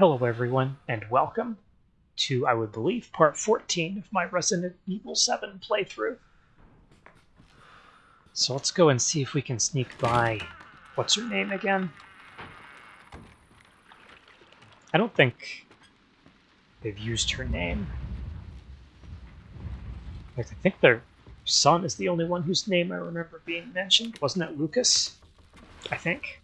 Hello everyone, and welcome to, I would believe, part 14 of my Resident Evil 7 playthrough. So let's go and see if we can sneak by... What's her name again? I don't think they've used her name. I think their son is the only one whose name I remember being mentioned. Wasn't it Lucas? I think.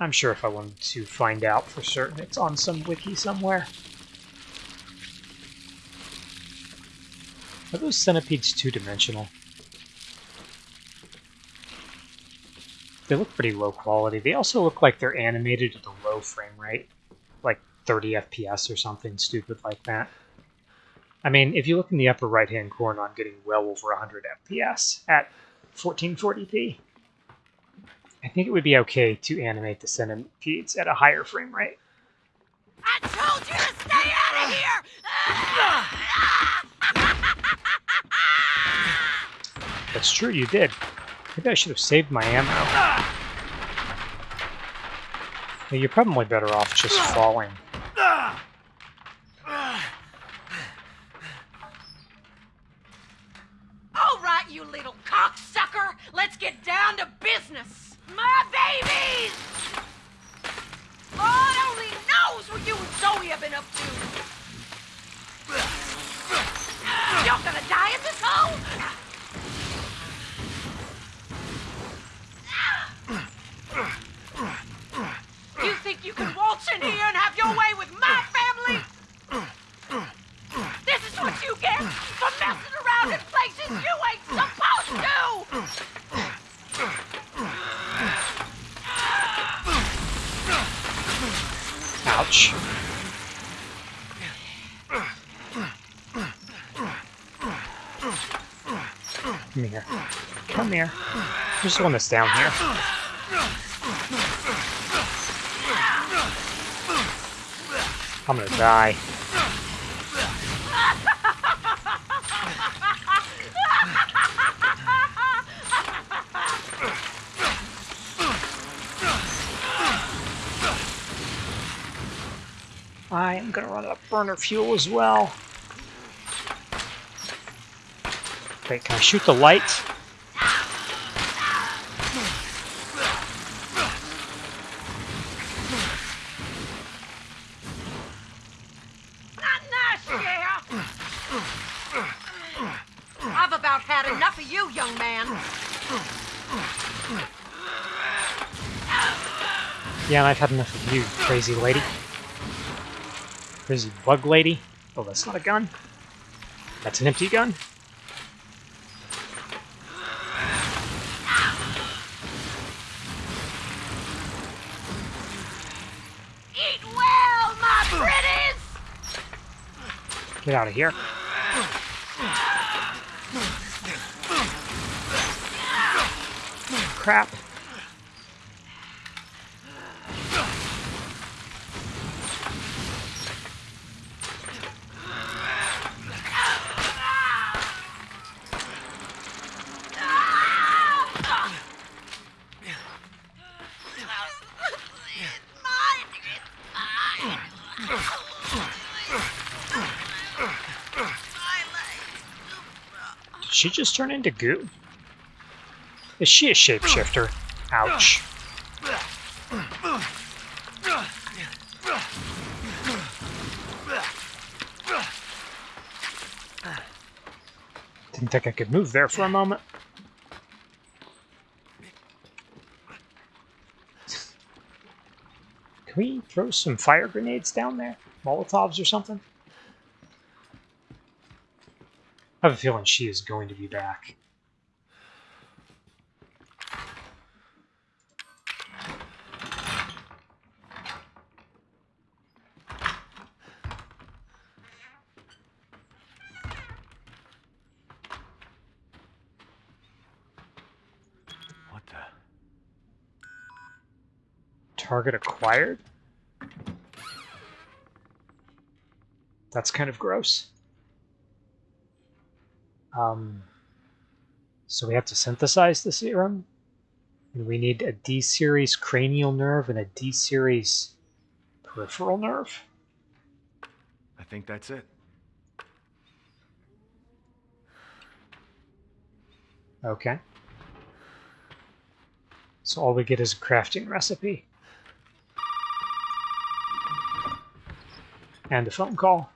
I'm sure if I wanted to find out for certain, it's on some wiki somewhere. Are those centipedes two-dimensional? They look pretty low quality. They also look like they're animated at a low frame rate, like 30 FPS or something stupid like that. I mean, if you look in the upper right-hand corner, I'm getting well over 100 FPS at 1440p. I think it would be okay to animate the centipedes at a higher frame rate. I told you to stay out of here! That's true, you did. Maybe I should have saved my ammo. Yeah, you're probably better off just falling. All right, you little cocksucker! Let's get down to business! My babies! Lord only knows what you and Zoe have been up to! You're gonna die in this hole? You think you can waltz in here and have your way with my family? This is what you get for messing around in places you ain't supposed to! Ouch. Come here. Come here. There's one that's down here. I'm gonna die. I am gonna run out of burner fuel as well. Wait, can I shoot the light? Not nice, yeah. I've about had enough of you, young man. Yeah, and I've had enough of you, crazy lady. Crazy bug lady. Oh, that's not a gun. That's an empty gun. Eat well, my pretties! Get out of here. Crap. She just turn into goo? Is she a shapeshifter? Ouch. Didn't think I could move there for a moment. Can we throw some fire grenades down there? Molotovs or something? I have a feeling she is going to be back. What the? Target acquired? That's kind of gross. Um, so we have to synthesize the serum? And we need a D series cranial nerve and a D series peripheral nerve. I think that's it. Okay. So all we get is a crafting recipe. And a phone call.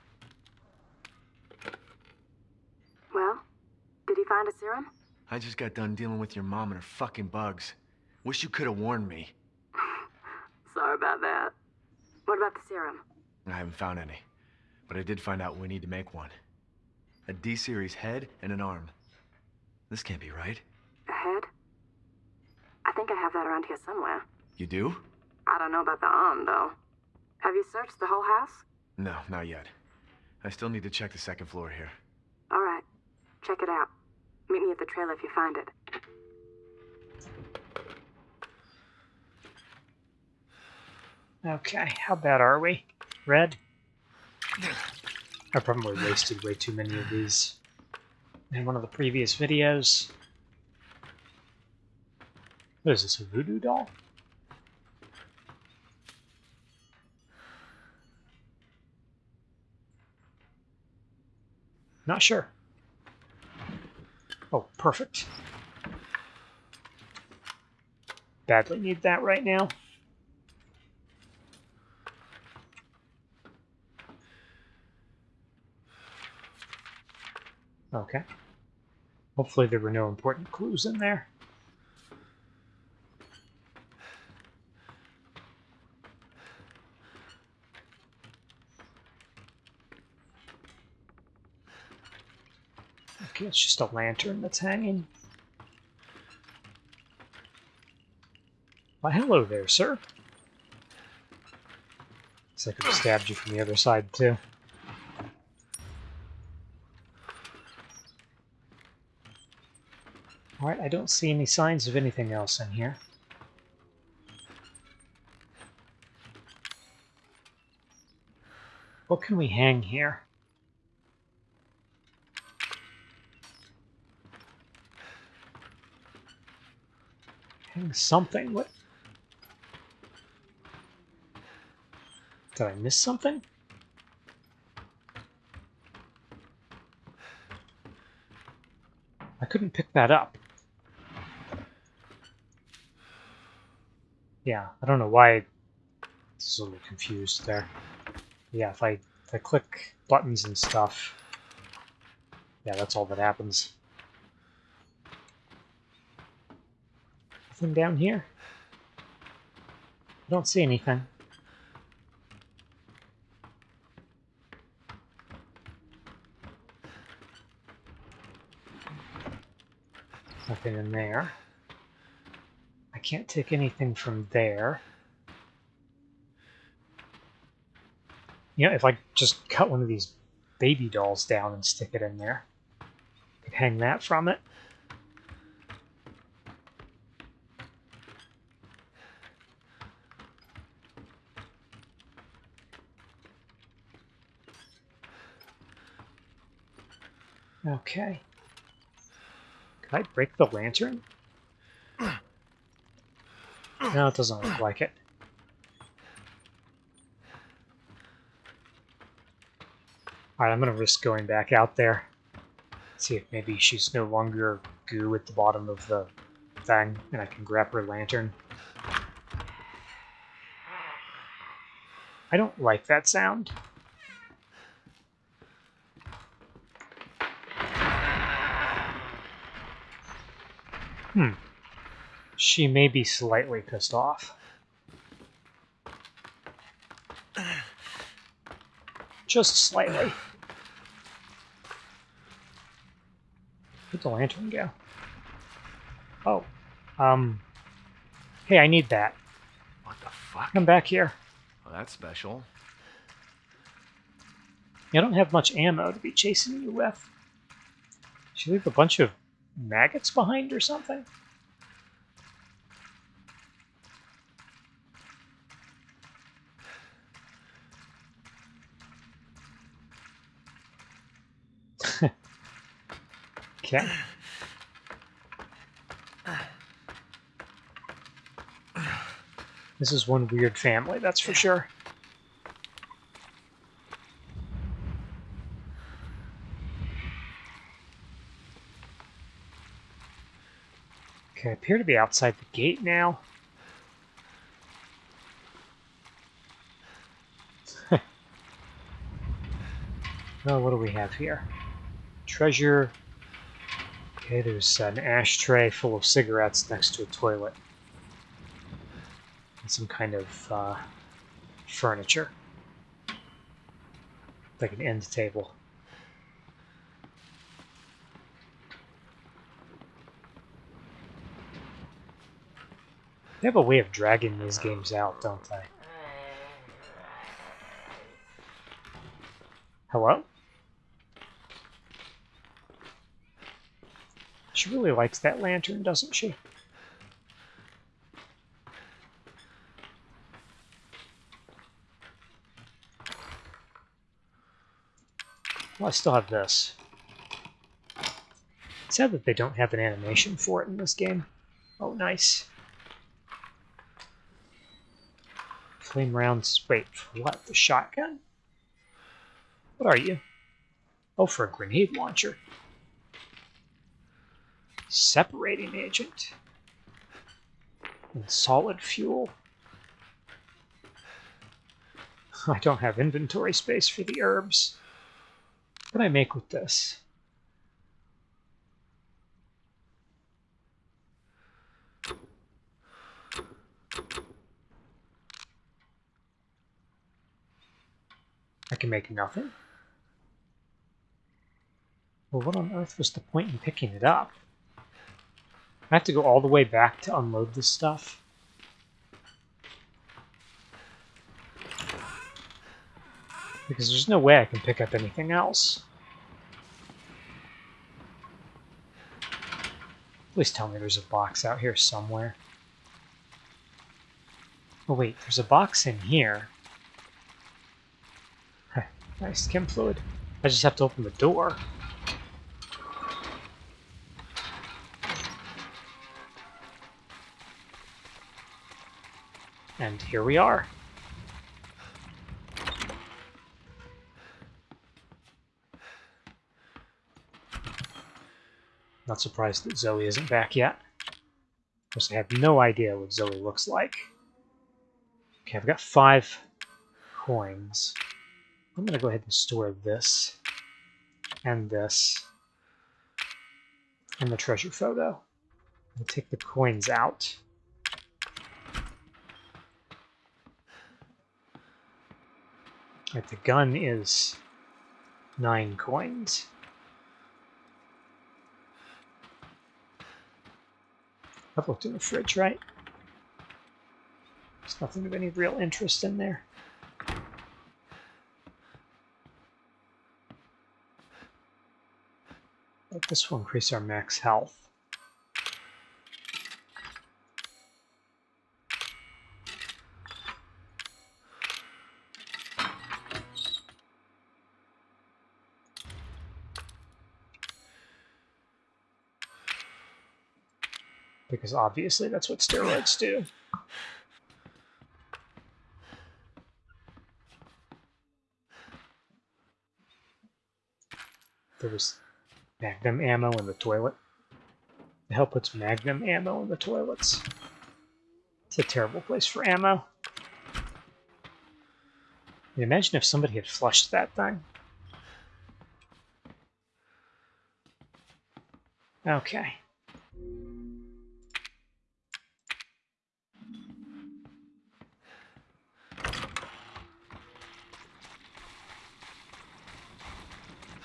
Well, did he find a serum? I just got done dealing with your mom and her fucking bugs. Wish you could have warned me. Sorry about that. What about the serum? I haven't found any. But I did find out we need to make one. A D-series head and an arm. This can't be right. A head? I think I have that around here somewhere. You do? I don't know about the arm, though. Have you searched the whole house? No, not yet. I still need to check the second floor here. All right. Check it out. Meet me at the trailer if you find it. Okay, how bad are we? Red? I probably wasted way too many of these in one of the previous videos. What is this, a voodoo doll? Not sure. Oh, perfect. Badly need that right now. Okay. Hopefully there were no important clues in there. Okay, it's just a lantern that's hanging. Why, hello there, sir. Looks like I've stabbed you from the other side, too. Alright, I don't see any signs of anything else in here. What can we hang here? Something? What? Did I miss something? I couldn't pick that up. Yeah, I don't know why I was a little confused there. Yeah, if I if I click buttons and stuff, yeah, that's all that happens. Down here? I don't see anything. Nothing in there. I can't take anything from there. You know, if I just cut one of these baby dolls down and stick it in there, I could hang that from it. Okay. Can I break the lantern? No, it doesn't look like it. Alright, I'm gonna risk going back out there. See if maybe she's no longer goo at the bottom of the thing, and I can grab her lantern. I don't like that sound. Hmm. She may be slightly pissed off. Just slightly. Where'd the lantern go? Oh. Um. Hey, I need that. What the fuck? Come back here. Well, that's special. You don't have much ammo to be chasing you with. She leave a bunch of maggots behind or something? okay. This is one weird family, that's for sure. Okay, I appear to be outside the gate now. well, what do we have here? Treasure. Okay, there's an ashtray full of cigarettes next to a toilet. And some kind of uh, furniture. Like an end table. They have a way of dragging these games out, don't they? Hello? She really likes that lantern, doesn't she? Well, I still have this. It's sad that they don't have an animation for it in this game. Oh, nice. Flame rounds. Wait, what? The shotgun? What are you? Oh, for a grenade launcher. Separating agent. And solid fuel. I don't have inventory space for the herbs. What can I make with this? I can make nothing. Well, what on earth was the point in picking it up? I have to go all the way back to unload this stuff. Because there's no way I can pick up anything else. Please tell me there's a box out here somewhere. Oh wait, there's a box in here. Nice chem fluid. I just have to open the door. And here we are. Not surprised that Zoe isn't back yet. Of course, I have no idea what Zoe looks like. Okay, I've got five coins. I'm going to go ahead and store this and this and the treasure photo. Take the coins out. Right, the gun is nine coins. I've looked in the fridge, right? There's nothing of any real interest in there. But this will increase our max health. Because obviously that's what steroids do. There was Magnum ammo in the toilet. The hell puts Magnum ammo in the toilets? It's a terrible place for ammo. imagine if somebody had flushed that thing. Okay.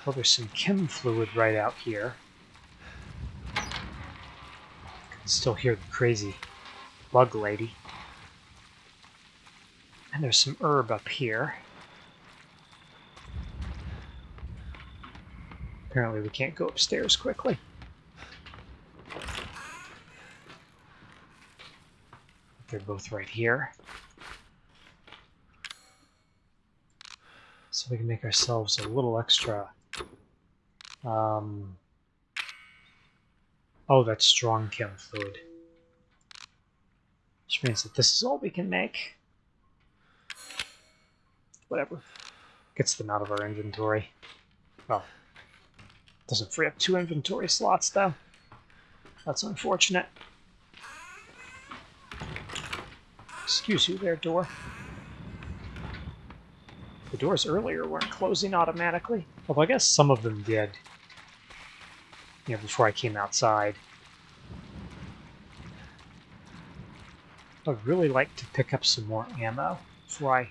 Well, there's some chem fluid right out here. I can still hear the crazy bug lady. And there's some herb up here. Apparently we can't go upstairs quickly. They're both right here. So we can make ourselves a little extra um, oh, that's strong chem fluid. Which means that this is all we can make. Whatever. Gets them out of our inventory. Well, doesn't free up two inventory slots, though. That's unfortunate. Excuse you there, door. The doors earlier weren't closing automatically. Although I guess some of them did. You know, before I came outside. I'd really like to pick up some more ammo before I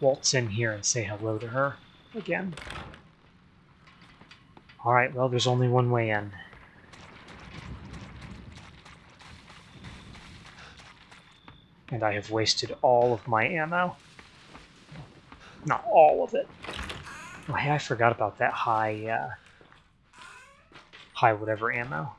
waltz in here and say hello to her again. Alright, well, there's only one way in. And I have wasted all of my ammo. Not all of it. Oh, hey, I forgot about that high, uh, high whatever ammo.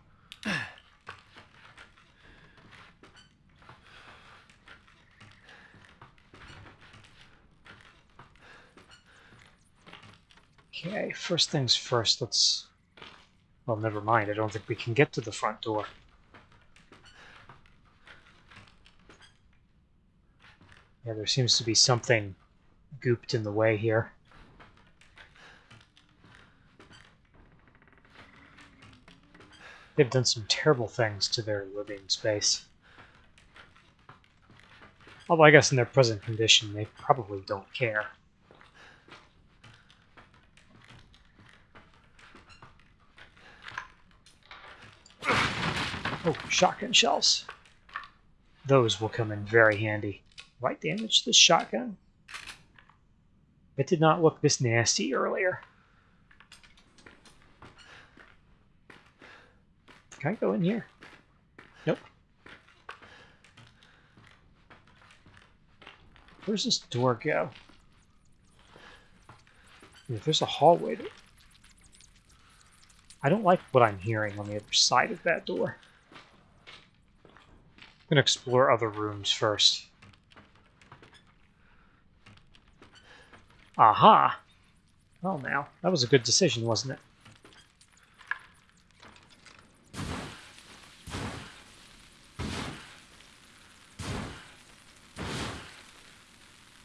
Okay, first things first, let's... Well, never mind, I don't think we can get to the front door. Yeah, there seems to be something gooped in the way here. They've done some terrible things to their living space. Although I guess in their present condition, they probably don't care. Oh, shotgun shells. Those will come in very handy. Light damage to the shotgun. It did not look this nasty earlier. Can I go in here? Nope. Where's this door go? If there's a hallway to... I don't like what I'm hearing on the other side of that door. I'm gonna explore other rooms first. Aha! Well now, that was a good decision, wasn't it?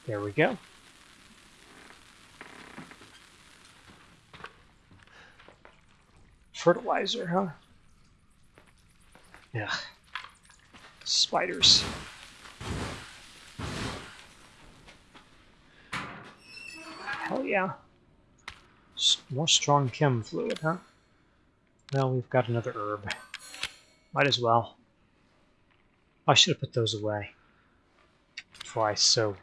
There we go. Fertilizer, huh? Yeah. Spiders. Hell yeah. More strong chem fluid, huh? Well, we've got another herb. Might as well. I should have put those away. Before I so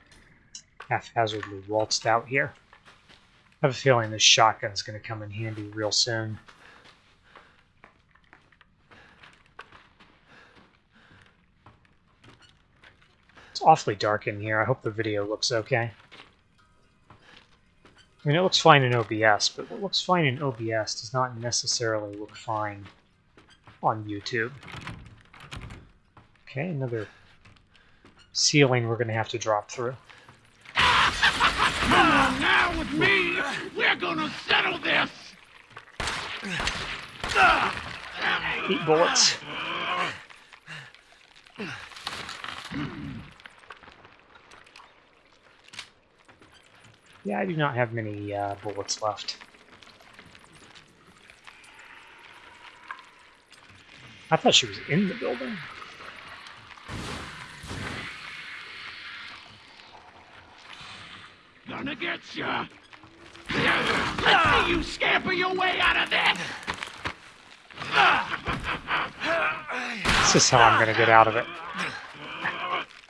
haphazardly waltzed out here. I have a feeling this shotgun's going to come in handy real soon. It's awfully dark in here. I hope the video looks okay. I mean, it looks fine in OBS, but what looks fine in OBS does not necessarily look fine on YouTube. Okay, another ceiling we're going to have to drop through. Come on now with me! We're gonna settle this! Eat bullets. Yeah, I do not have many uh, bullets left. I thought she was in the building. Gonna ya! Let's see you scamper your way out of this! This is how I'm going to get out of it.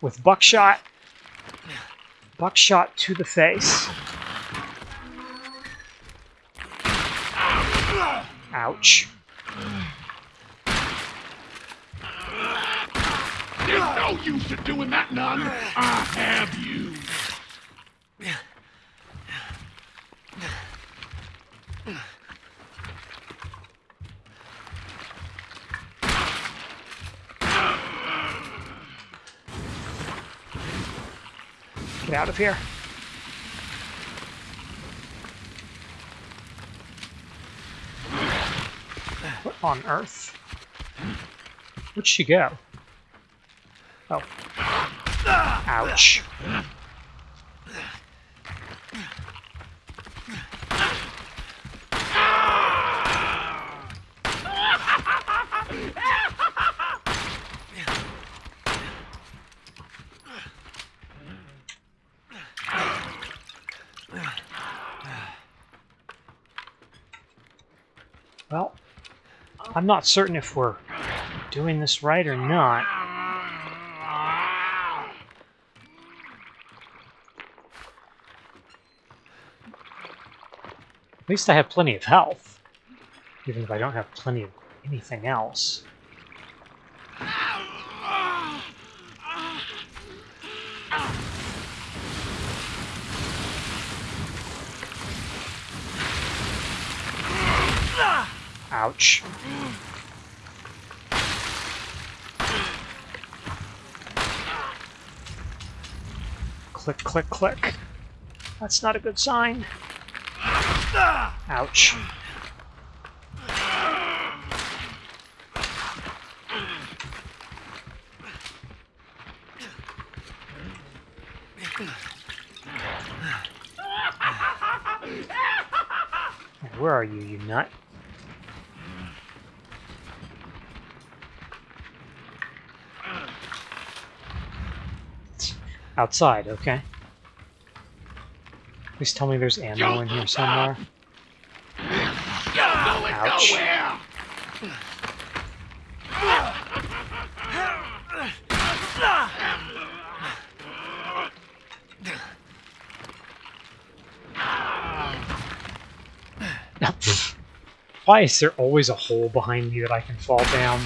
With buckshot. Buckshot to the face. Ouch. There's no use in doing that, none! I have you! Out of here. What on earth? Where'd she go? Oh. Ouch. Well, I'm not certain if we're doing this right or not. At least I have plenty of health. Even if I don't have plenty of anything else. Ouch. Click, click, click. That's not a good sign. Ouch. Where are you, you nut? Outside, okay. Please tell me there's ammo in here somewhere. Ouch. Why is there always a hole behind me that I can fall down?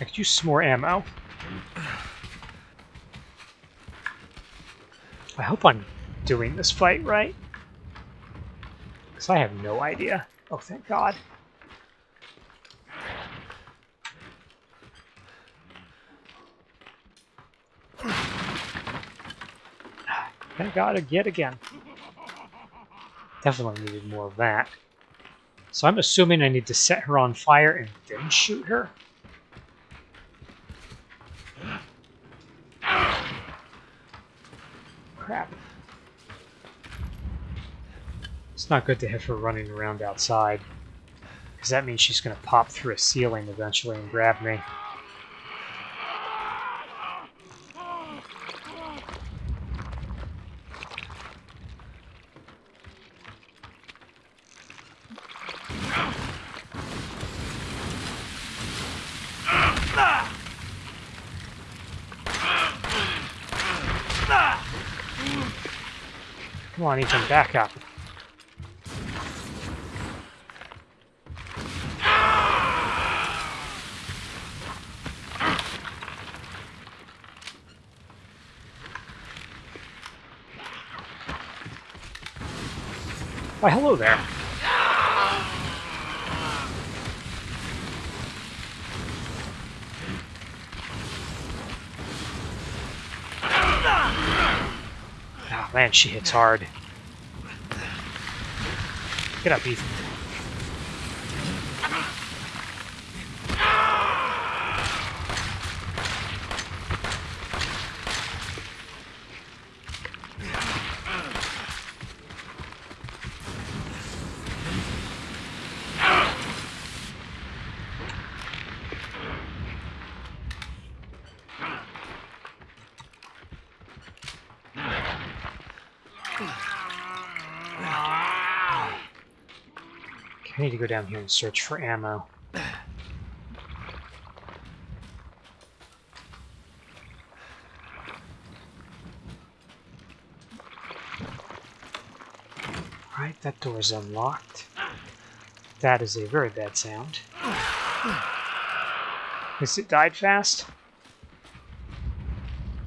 I could use some more ammo. I hope I'm doing this fight right. Because I have no idea. Oh, thank God. Thank God, again. Definitely needed more of that. So I'm assuming I need to set her on fire and then shoot her? Crap. It's not good to have her running around outside. Because that means she's going to pop through a ceiling eventually and grab me. Come on, Ethan, back up. Why, hello there. Oh man, she hits hard. Get up, Ethan. I need to go down here and search for ammo. Alright, that door is unlocked. That is a very bad sound. Guess it died fast.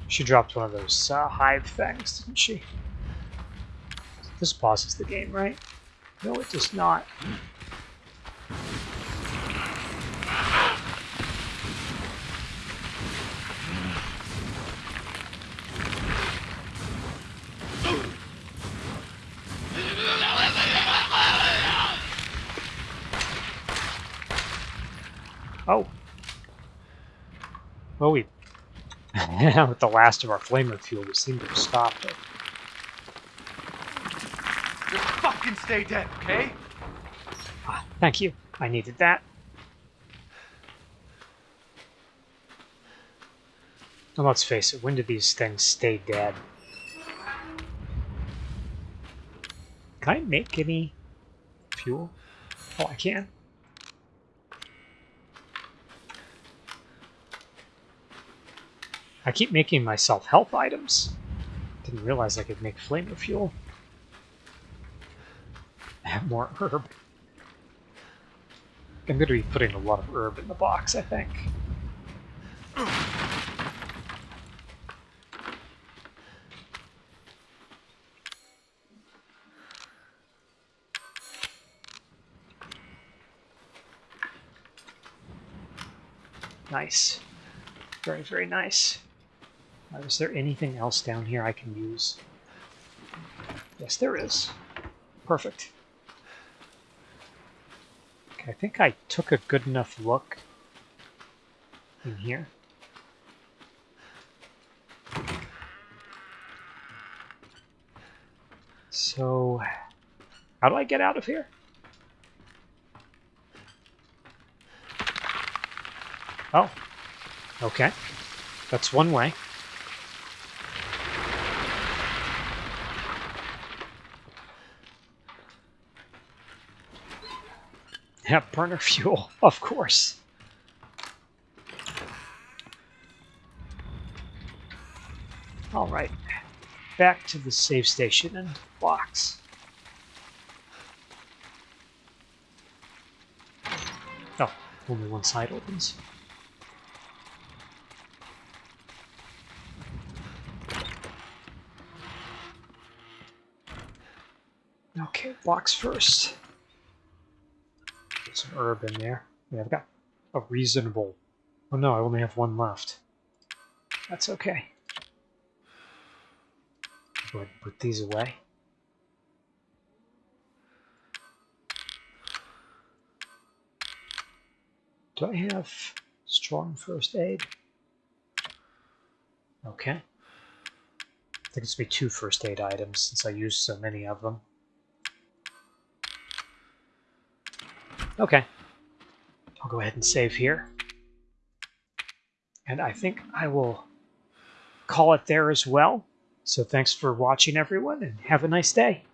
She dropped one of those uh, hive things, didn't she? This pauses the game, right? No, it does not. Oh. Well, we... with the last of our flamer fuel, we seem to have stopped it. Just fucking stay dead, okay? Ah, thank you. I needed that. And let's face it, when do these things stay dead? Can I make any fuel? Oh, I can. I keep making myself health items. Didn't realize I could make flamer fuel. I have more herb. I'm going to be putting a lot of herb in the box, I think. Nice. Very, very nice. Uh, is there anything else down here I can use? Yes, there is. Perfect. Okay, I think I took a good enough look in here. So, how do I get out of here? Oh, okay. That's one way. Yeah, burner fuel, of course. All right, back to the save station and box. Oh, only one side opens. Okay, box first. Some herb in there. Yeah, I've got a reasonable... Oh no, I only have one left. That's okay. Go ahead and put these away. Do I have strong first aid? Okay. I think it's be two first aid items since I used so many of them. Okay. I'll go ahead and save here. And I think I will call it there as well. So thanks for watching, everyone, and have a nice day.